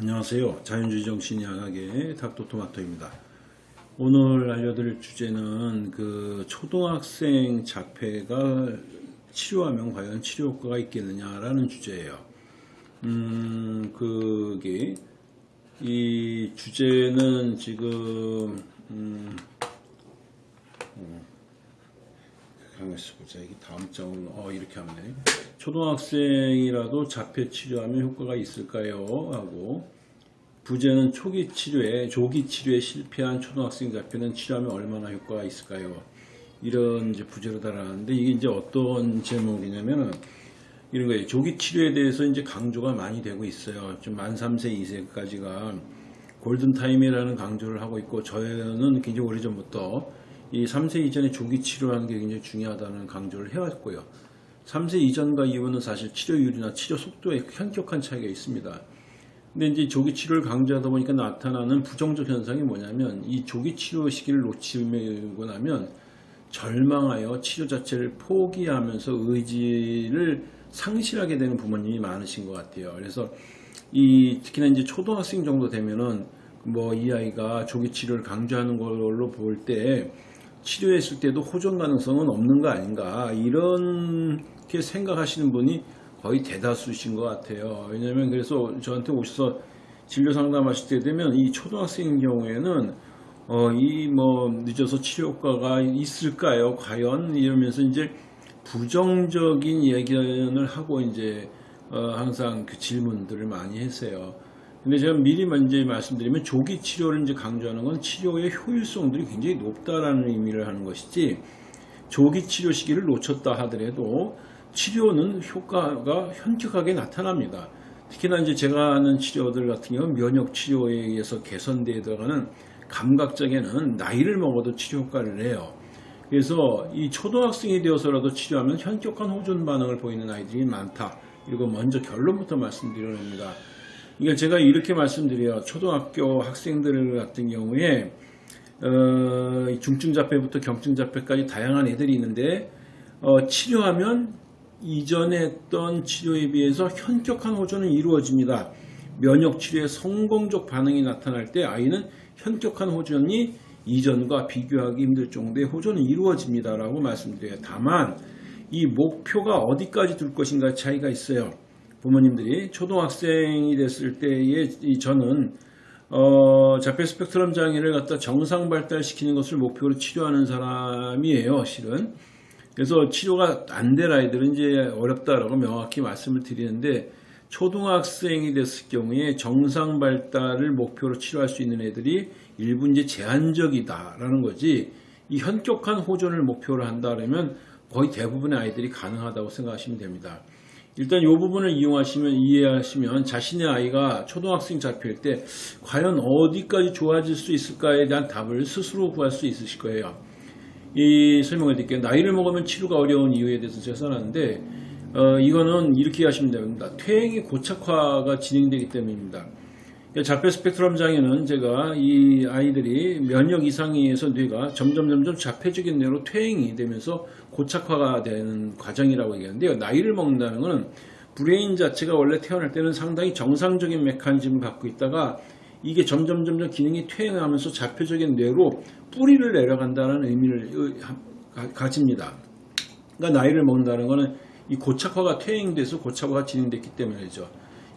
안녕하세요. 자연주의 정신 양학의 닥터토마토입니다. 오늘 알려드릴 주제는 그 초등학생 자폐가 치료하면 과연 치료 효과가 있겠느냐 라는 주제예요. 음, 그게 이 주제는 지금 음, 어, 가만있어 보자. 이게 다음 장으로 어 이렇게 하면 돼. 초등학생이라도 자폐 치료하면 효과가 있을까요? 하고 부제는 초기 치료에 조기 치료에 실패한 초등학생 자폐는 치료하면 얼마나 효과가 있을까요? 이런 이제 부제로 달아놨는데 이게 이제 어떤 제목이냐면은 이런 거예요. 조기 치료에 대해서 이제 강조가 많이 되고 있어요. 좀 만 3세, 2세까지가 골든타임이라는 강조를 하고 있고 저는 굉장히 오래전부터 이 3세 이전에 조기 치료하는 게 굉장히 중요하다는 강조를 해왔고요. 3세 이전과 이후는 사실 치료율이나 치료 속도에 현격한 차이가 있습니다. 근데 이제 조기 치료를 강조하다 보니까 나타나는 부정적 현상이 뭐냐면 이 조기 치료 시기를 놓치고 나면 절망하여 치료 자체를 포기하면서 의지를 상실하게 되는 부모님이 많으신 것 같아요. 그래서 이 특히나 이제 초등학생 정도 되면은 뭐 이 아이가 조기 치료를 강조하는 걸로 볼때 치료했을 때도 호전 가능성은 없는 거 아닌가 이렇게 생각하시는 분이 거의 대다수신 것 같아요. 왜냐면 그래서 저한테 오셔서 진료 상담하실 때 되면 이 초등학생 경우에는 어, 이 뭐 늦어서 치료 효과가 있을까요? 과연 이러면서 이제 부정적인 예견을 하고 이제 어, 항상 그 질문들을 많이 했어요. 근데 제가 미리 먼저 말씀드리면 조기 치료를 이제 강조하는 건 치료의 효율성들이 굉장히 높다라는 의미를 하는 것이지 조기 치료 시기를 놓쳤다 하더라도 치료는 효과가 현격하게 나타납니다. 특히나 이제 제가 하는 치료들 같은 경우는 면역 치료에 의해서 개선되어 들어가는 감각적에는 나이를 먹어도 치료 효과를 내요. 그래서 이 초등학생이 되어서라도 치료하면 현격한 호전 반응을 보이는 아이들이 많다. 이거 먼저 결론부터 말씀드려봅니다. 이게 제가 이렇게 말씀드려요. 초등학교 학생들 같은 경우에 어, 중증 자폐부터 경증 자폐까지 다양한 애들이 있는데 어, 치료하면 이전에 했던 치료에 비해서 현격한 호전은 이루어집니다. 면역 치료의 성공적 반응이 나타날 때 아이는 현격한 호전이 이전과 비교하기 힘들 정도의 호전은 이루어집니다 라고 말씀드려요. 다만 이 목표가 어디까지 둘 것인가 차이가 있어요. 부모님들이 초등학생이 됐을 때의 저는 어, 자폐 스펙트럼 장애를 갖다 정상 발달시키는 것을 목표로 치료하는 사람이에요, 실은. 그래서 치료가 안 될 아이들은 이제 어렵다라고 명확히 말씀을 드리는데 초등학생이 됐을 경우에 정상 발달을 목표로 치료할 수 있는 애들이 일부 이제 제한적이다라는 거지 이 현격한 호전을 목표로 한다면 거의 대부분의 아이들이 가능하다고 생각하시면 됩니다. 일단 이 부분을 이용하시면 이해하시면 자신의 아이가 초등학생 자폐일 때 과연 어디까지 좋아질 수 있을까에 대한 답을 스스로 구할 수 있으실 거예요. 이 설명을 드릴게요. 나이를 먹으면 치료가 어려운 이유에 대해서 제가 써놨는데 어, 이거는 이렇게 하시면 됩니다. 퇴행의 고착화가 진행되기 때문입니다. 자폐 스펙트럼 장애는 제가 이 아이들이 면역 이상에 의해서 뇌가 점점 점점 자폐적인 뇌로 퇴행이 되면서 고착화가 되는 과정이라고 얘기하는데요. 나이를 먹는다는 것은 브레인 자체가 원래 태어날 때는 상당히 정상적인 메커니즘을 갖고 있다가 이게 점점 점점 기능이 퇴행하면서 자폐적인 뇌로 뿌리를 내려간다는 의미를 가집니다. 그러니까 나이를 먹는다는 것은 이 고착화가 퇴행돼서 고착화가 진행됐기 때문이죠.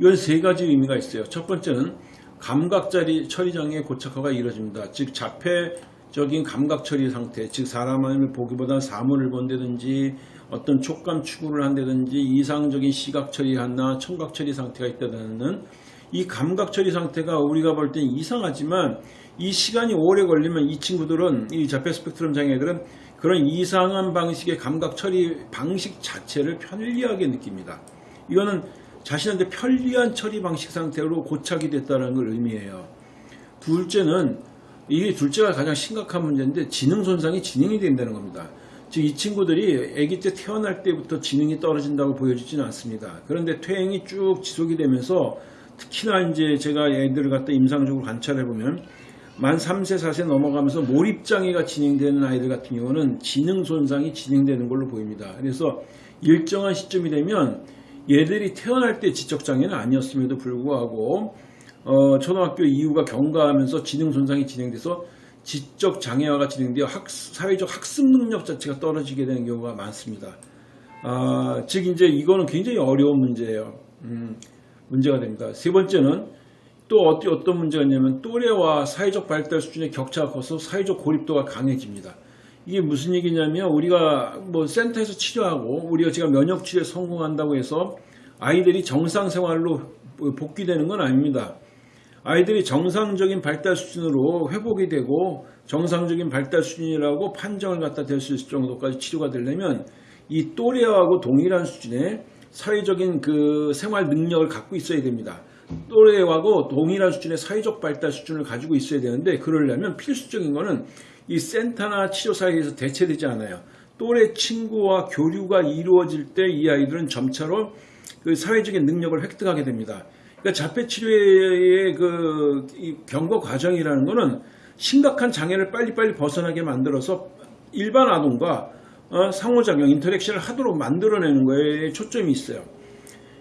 이건 세 가지 의미가 있어요. 첫 번째는 감각 처리 장애 고착화가 이루어집니다. 즉 자폐적인 감각 처리 상태, 즉 사람을 보기보다 사물을 본다든지 어떤 촉감 추구를 한다든지 이상적인 시각 처리하나 청각 처리 상태가 있다는 이 감각 처리 상태가 우리가 볼 땐 이상하지만 이 시간이 오래 걸리면 이 친구들은 이 자폐 스펙트럼 장애들은 그런 이상한 방식의 감각 처리 방식 자체를 편리하게 느낍니다. 이거는 자신한테 편리한 처리 방식 상태로 고착이 됐다는 걸 의미해요. 둘째는 이게 둘째가 가장 심각한 문제인데 지능 손상이 진행이 된다는 겁니다. 즉 이 친구들이 아기 때 태어날 때부터 지능이 떨어진다고 보여지지는 않습니다. 그런데 퇴행이 쭉 지속이 되면서 특히나 이제 제가 애들을 갖다 임상적으로 관찰해 보면 만 3세, 4세 넘어가면서 몰입장애가 진행되는 아이들 같은 경우는 지능 손상이 진행되는 걸로 보입니다. 그래서 일정한 시점이 되면 얘들이 태어날 때 지적장애는 아니었음에도 불구하고 어, 초등학교 이후가 경과하면서 지능 손상이 진행돼서 지적 장애화가 진행되어 학, 사회적 학습 능력 자체가 떨어지게 되는 경우가 많습니다. 아, 즉 이제 이거는 굉장히 어려운 문제예요. 음, 문제가 됩니다. 세 번째는 또 어떤 문제가 있냐면 또래와 사회적 발달 수준의 격차가 커서 사회적 고립도가 강해집니다. 이게 무슨 얘기냐면 우리가 뭐 센터에서 치료하고 우리가 제가 면역 치료에 성공한다고 해서 아이들이 정상 생활로 복귀되는 건 아닙니다. 아이들이 정상적인 발달 수준으로 회복이 되고 정상적인 발달 수준이라고 판정을 갖다 댈 수 있을 정도까지 치료가 되려면 이 또래하고 동일한 수준의 사회적인 그 생활 능력을 갖고 있어야 됩니다. 또래하고 동일한 수준의 사회적 발달 수준을 가지고 있어야 되는데 그러려면 필수적인 거는 이 센터나 치료사에서 대체되지 않아요. 또래 친구와 교류가 이루어질 때 이 아이들은 점차로 그 사회적인 능력을 획득하게 됩니다. 그러니까 자폐 치료의 그 경과 과정이라는 것은 심각한 장애를 빨리빨리 벗어나게 만들어서 일반 아동과 어, 상호작용, 인터랙션을 하도록 만들어내는 거에 초점이 있어요.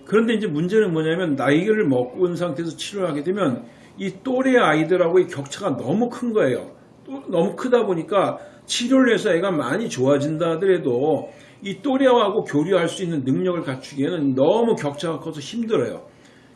그런데 이제 문제는 뭐냐면 나이를 먹고 온 상태에서 치료를 하게 되면 이 또래 아이들하고의 격차가 너무 큰 거예요. 너무 크다 보니까 치료를 해서 애가 많이 좋아진다 하더라도 이 또래하고 교류할 수 있는 능력을 갖추기에는 너무 격차가 커서 힘들어요.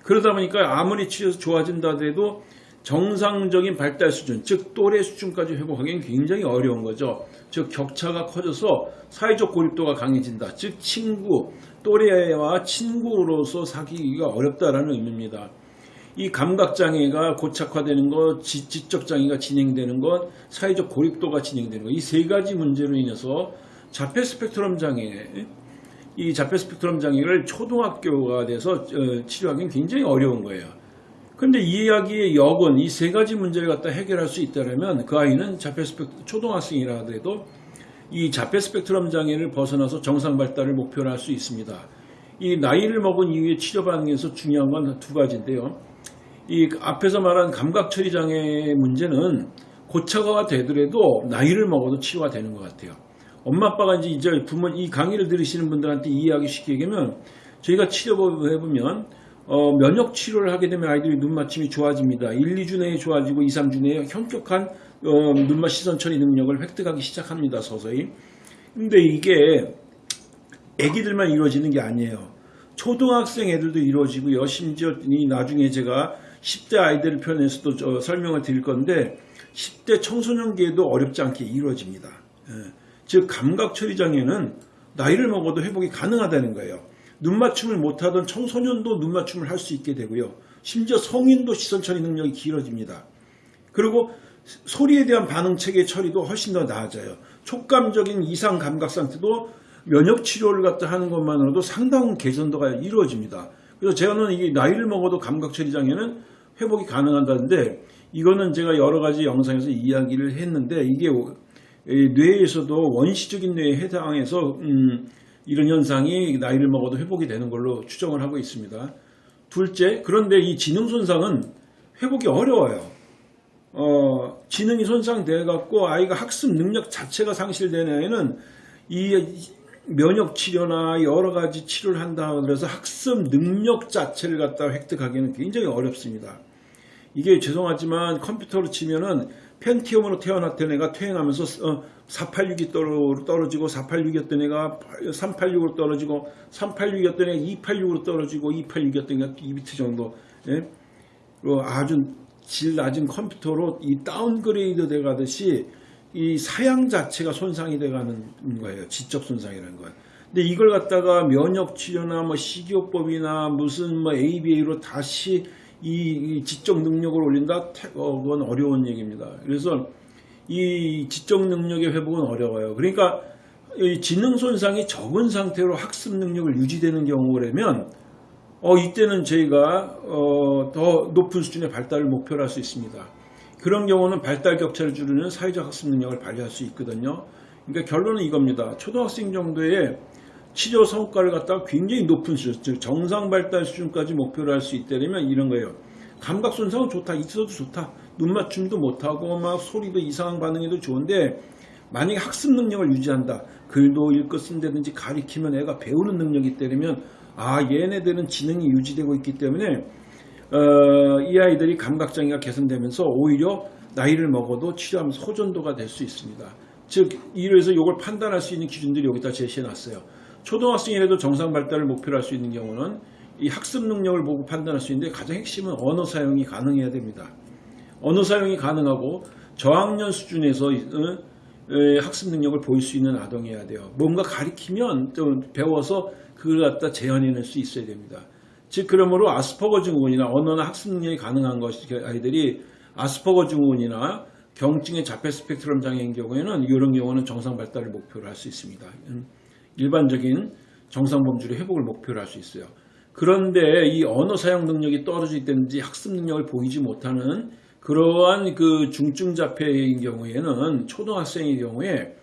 그러다 보니까 아무리 치료해서 좋아진다 하더라도 정상적인 발달 수준, 즉 또래 수준까지 회복하기는 굉장히 어려운 거죠. 즉 격차가 커져서 사회적 고립도가 강해진다. 즉 친구, 또래와 친구로서 사귀기가 어렵다라는 의미입니다. 이 감각장애가 고착화되는 것, 지적장애가 진행되는 것, 사회적 고립도가 진행되는 것, 이 세 가지 문제로 인해서 자폐 스펙트럼 장애, 이 자폐 스펙트럼 장애를 초등학교가 돼서 어, 치료하기는 굉장히 어려운 거예요. 그런데 이 이야기의 역은 이 세 가지 문제를 갖다 해결할 수 있다면 그 아이는 자폐 스펙트 초등학생이라 하더라도 이 자폐 스펙트럼 장애를 벗어나서 정상 발달을 목표로 할 수 있습니다. 이 나이를 먹은 이후에 치료받는 데서 중요한 건 두 가지인데요. 이 앞에서 말한 감각 처리 장애 문제는 고착화가 되더라도 나이를 먹어도 치료가 되는 것 같아요. 엄마 아빠가 이제 이제 부모 이 강의를 들으시는 분들한테 이해하기 쉽게 얘기하면 저희가 치료법을 해보면 어, 면역 치료를 하게 되면 아이들이 눈 맞춤이 좋아집니다. 1, 2주 내에 좋아지고 2, 3주 내에 현격한 어, 눈맞 시선 처리 능력을 획득하기 시작합니다. 서서히. 근데 이게 애기들만 이루어지는 게 아니에요. 초등학생 애들도 이루어지고요. 심지어 이 나중에 제가 10대 아이들을 표현해서도 설명을 드릴 건데 10대 청소년기에도 어렵지 않게 이루어집니다. 예. 즉 감각 처리 장애는 나이를 먹어도 회복이 가능하다는 거예요. 눈 맞춤을 못하던 청소년도 눈 맞춤을 할 수 있게 되고요. 심지어 성인도 시선 처리 능력이 길어집니다. 그리고 소리에 대한 반응 체계 처리도 훨씬 더 나아져요. 촉감적인 이상 감각 상태도 면역 치료를 갖다 하는 것만으로도 상당한 개선도가 이루어집니다. 그래서 제가는 이게 나이를 먹어도 감각 처리 장애는 회복이 가능한다는데 이거는 제가 여러 가지 영상에서 이야기를 했는데 이게 뇌에서도 원시적인 뇌에 해당해서 음, 이런 현상이 나이를 먹어도 회복이 되는 걸로 추정을 하고 있습니다. 둘째, 그런데 이 지능 손상은 회복이 어려워요. 어, 지능이 손상돼 갖고 아이가 학습 능력 자체가 상실되는 아이는 이 면역 치료나 여러 가지 치료를 한다 그래서 학습 능력 자체를 갖다 획득하기는 굉장히 어렵습니다. 이게 죄송하지만 컴퓨터로 치면은 펜티엄으로 태어났던 애가 퇴행하면서 486이 어, 떨어지고 486이었던 애가 386으로 떨어지고 386이었던 애가 286으로 떨어지고 286이었던 애가 2비트 정도 예? 아주 질 낮은 컴퓨터로 이 downgrade 돼 가듯이 이 사양 자체가 손상이 돼 가는 거예요. 지적 손상이라는 거예요. 근데 이걸 갖다가 면역 치료나 뭐 식이요법이나 무슨 뭐 ABA로 다시 이, 지적 능력을 올린다? 어, 그건 어려운 얘기입니다. 그래서 이 지적 능력의 회복은 어려워요. 그러니까 지능 손상이 적은 상태로 학습 능력을 유지되는 경우라면 어, 이때는 저희가 어, 더 높은 수준의 발달을 목표로 할 수 있습니다. 그런 경우는 발달 격차를 줄이는 사회적 학습 능력을 발휘할 수 있거든요. 그러니까 결론은 이겁니다. 초등학생 정도의 치료 성과를 갖다가 굉장히 높은 수준, 즉 정상 발달 수준까지 목표로 할수 있다면 이런 거예요. 감각 손상은 좋다, 있어도 좋다. 눈 맞춤도 못하고 막 소리도 이상한 반응에도 좋은데 만약에 학습 능력을 유지한다. 글도 읽고 쓴다든지 가리키면 애가 배우는 능력이 있다면 아 얘네들은 지능이 유지되고 있기 때문에 어, 이 아이들이 감각장애가 개선되면서 오히려 나이를 먹어도 치료하면서 호전도가 될 수 있습니다. 즉 이래서 이걸 판단할 수 있는 기준들이 여기다 제시해 놨어요. 초등학생이라도 정상 발달을 목표로 할 수 있는 경우는 이 학습 능력을 보고 판단할 수 있는데 가장 핵심은 언어 사용이 가능해야 됩니다. 언어 사용이 가능하고 저학년 수준에서 학습 능력을 보일 수 있는 아동이어야 돼요. 뭔가 가리키면 좀 배워서 그걸 갖다 재현해낼 수 있어야 됩니다. 즉 그러므로 아스퍼거 증후군이나 언어나 학습 능력이 가능한 것이 아이들이 아스퍼거 증후군이나 경증의 자폐 스펙트럼 장애인 경우에는 이런 경우는 정상 발달을 목표로 할 수 있습니다. 음, 일반적인 정상 범주의 회복을 목표로 할 수 있어요. 그런데 이 언어 사용 능력이 떨어지든지 학습 능력을 보이지 못하는 그러한 그 중증 자폐인 경우에는 초등학생의 경우에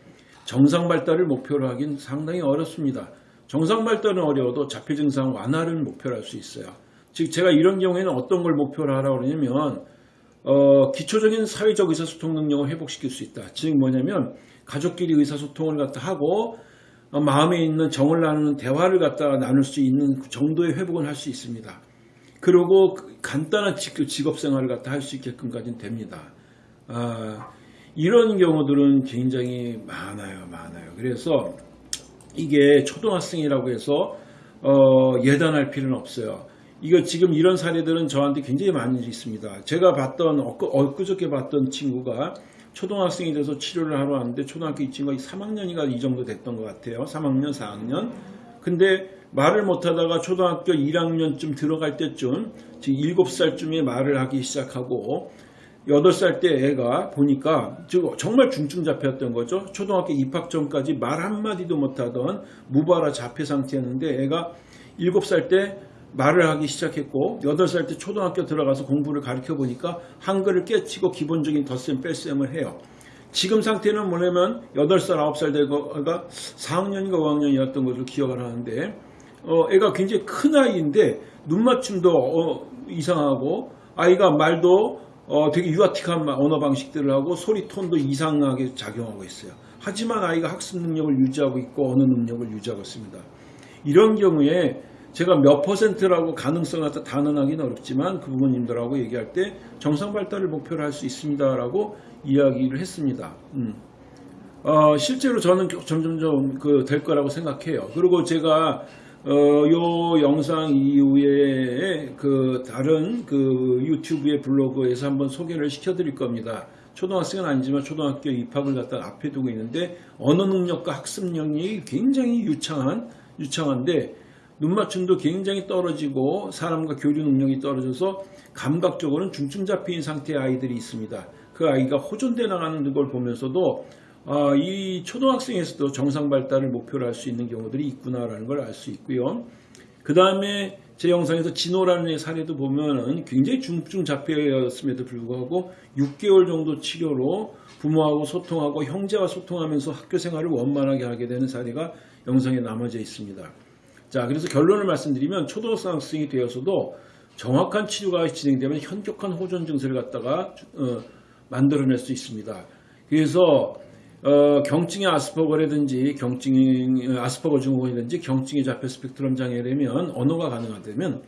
정상 발달을 목표로 하긴 상당히 어렵습니다. 정상 발달은 어려워도 자폐 증상 완화를 목표로 할 수 있어요. 즉 제가 이런 경우에는 어떤 걸 목표로 하라고 그러냐면 어, 기초적인 사회적 의사소통 능력을 회복시킬 수 있다. 즉 뭐냐면 가족끼리 의사소통을 갖다 하고 어, 마음에 있는 정을 나누는 대화를 갖다가 나눌 수 있는 그 정도의 회복을 할수 있습니다. 그리고 그 간단한 직업 생활을 갖다 할 수 있게끔까지는 됩니다. 아, 이런 경우들은 굉장히 많아요, 많아요. 그래서 이게 초등학생이라고 해서 어, 예단할 필요는 없어요. 이거 지금 이런 사례들은 저한테 굉장히 많이 있습니다. 제가 봤던 엊그, 엊그저께 봤던 친구가 초등학생이 돼서 치료를 하러 왔는데 초등학교 이 친구가 3학년이가 이 정도 됐던 것 같아요. 3학년, 4학년. 근데 말을 못하다가 초등학교 1학년쯤 들어갈 때쯤 지금 7살쯤에 말을 하기 시작하고 8살 때 애가 보니까 정말 중증 자폐였던 거죠. 초등학교 입학 전까지 말 한마디도 못하던 무발화 자폐 상태였는데 애가 7살 때 말을 하기 시작했고 8살 때 초등학교 들어가서 공부를 가르쳐 보니까 한글을 깨치고 기본적인 덧셈 뺄셈을 해요. 지금 상태는 뭐냐면 8살 9살 되고가 4학년인가 5학년이었던 것으로 기억을 하는데 어, 애가 굉장히 큰 아이인데 눈맞춤도 어, 이상하고 아이가 말도 어, 되게 유아틱한 언어 방식들을 하고 소리 톤도 이상하게 작용하고 있어요. 하지만 아이가 학습 능력을 유지하고 있고 언어 능력을 유지하고 있습니다. 이런 경우에 제가 몇 퍼센트라고 가능성을 갖다 단언하기는 어렵지만 그 부모님들하고 얘기할 때 정상 발달을 목표로 할 수 있습니다라고 이야기를 했습니다. 음. 어, 실제로 저는 점점점 그 될 거라고 생각해요. 그리고 제가 어, 요 영상 이후에 그 다른 그 유튜브의 블로그에서 한번 소개를 시켜드릴 겁니다. 초등학생은 아니지만 초등학교 입학을 갖다 앞에 두고 있는데 언어 능력과 학습 능력이 굉장히 유창한 유창한데 눈맞춤도 굉장히 떨어지고 사람과 교류 능력이 떨어져서 감각적으로는 중증 잡힌 상태의 아이들이 있습니다. 그 아이가 호전돼 나가는 걸 보면서도 아, 이 초등학생에서도 정상 발달을 목표로 할 수 있는 경우들이 있구나라는 걸 알 수 있고요. 그 다음에 제 영상에서 진호라는 애 사례도 보면은 굉장히 중증 자폐였음에도 불구하고 6개월 정도 치료로 부모하고 소통하고 형제와 소통하면서 학교 생활을 원만하게 하게 되는 사례가 영상에 남아져 있습니다. 자, 그래서 결론을 말씀드리면 초등학생이 되어서도 정확한 치료가 진행되면 현격한 호전 증세를 갖다가 어, 만들어낼 수 있습니다. 그래서 어, 경증의 아스퍼거라든지 경증 아스퍼거 증후군이든지 경증의 자폐 스펙트럼 장애라면 언어가 가능하다면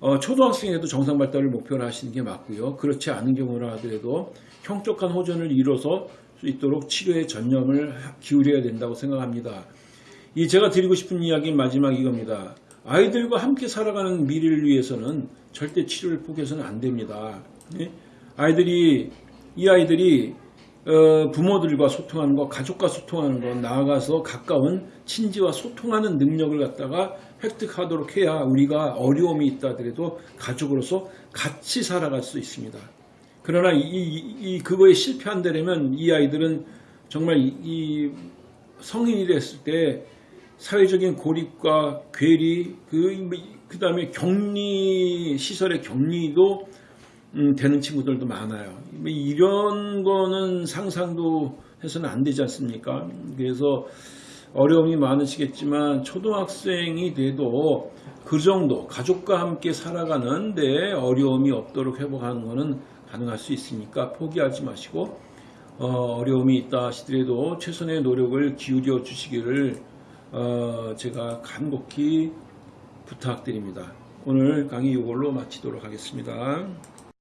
어, 초등학생에도 정상 발달을 목표로 하시는 게 맞고요. 그렇지 않은 경우라 하더라도 형격한 호전을 이뤄서 수 있도록 치료에 전념을 기울여야 된다고 생각합니다. 이 제가 드리고 싶은 이야기 마지막 이겁니다. 아이들과 함께 살아가는 미래를 위해서는 절대 치료를 포기해서는 안 됩니다. 네? 아이들이 이 아이들이 어, 부모들과 소통하는 것, 가족과 소통하는 것, 나아가서 가까운 친지와 소통하는 능력을 갖다가 획득하도록 해야 우리가 어려움이 있다 하더라도 가족으로서 같이 살아갈 수 있습니다. 그러나 이, 이, 이 그거에 실패한다면 이 아이들은 정말 이, 이 성인이 됐을 때 사회적인 고립과 괴리, 그, 그 다음에 격리, 시설의 격리도 음, 되는 친구들도 많아요. 뭐 이런 거는 상상도 해서는 안 되지 않습니까? 그래서 어려움이 많으시겠지만 초등학생이 돼도 그 정도 가족과 함께 살아가는데 어려움이 없도록 회복하는 것은 가능할 수 있으니까 포기하지 마시고 어, 려움이 있다 하시더라도 최선의 노력을 기울여 주시기를 어, 제가 간곡히 부탁드립니다. 오늘 강의 이걸로 마치도록 하겠습니다.